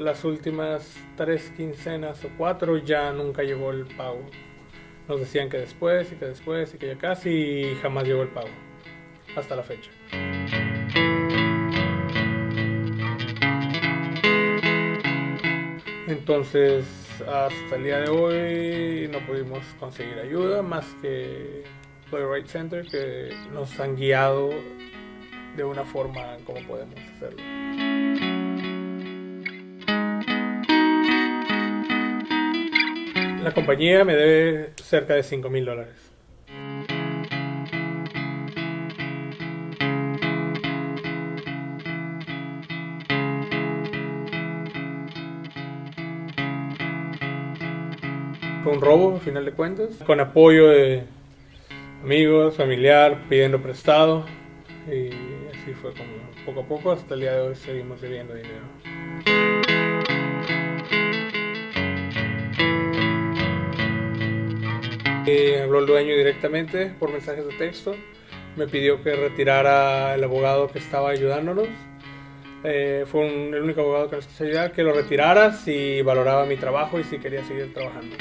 Las últimas tres quincenas o cuatro ya nunca llegó el pago. Nos decían que después y que después y que ya casi y jamás llegó el pago. Hasta la fecha. Entonces, hasta el día de hoy no pudimos conseguir ayuda más que Playwright Center que nos han guiado de una forma como podemos hacerlo. La compañía me debe cerca de 5 mil dólares. Fue un robo, a final de cuentas, con apoyo de amigos, familiar, pidiendo prestado. Y así fue como poco a poco, hasta el día de hoy seguimos debiendo dinero. Habló el dueño directamente por mensajes de texto. Me pidió que retirara el abogado que estaba ayudándonos. Eh, fue el único abogado que nos quiso ayudar, que lo retirara si valoraba mi trabajo y si quería seguir trabajando.